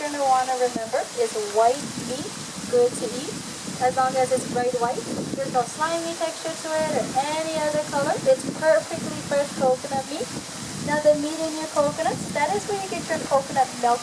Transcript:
you're going to want to remember is white meat, good to eat. As long as it's bright white, there's no slimy texture to it or any other color. It's perfectly fresh coconut meat. Now the meat in your coconuts, that is where you get your coconut milk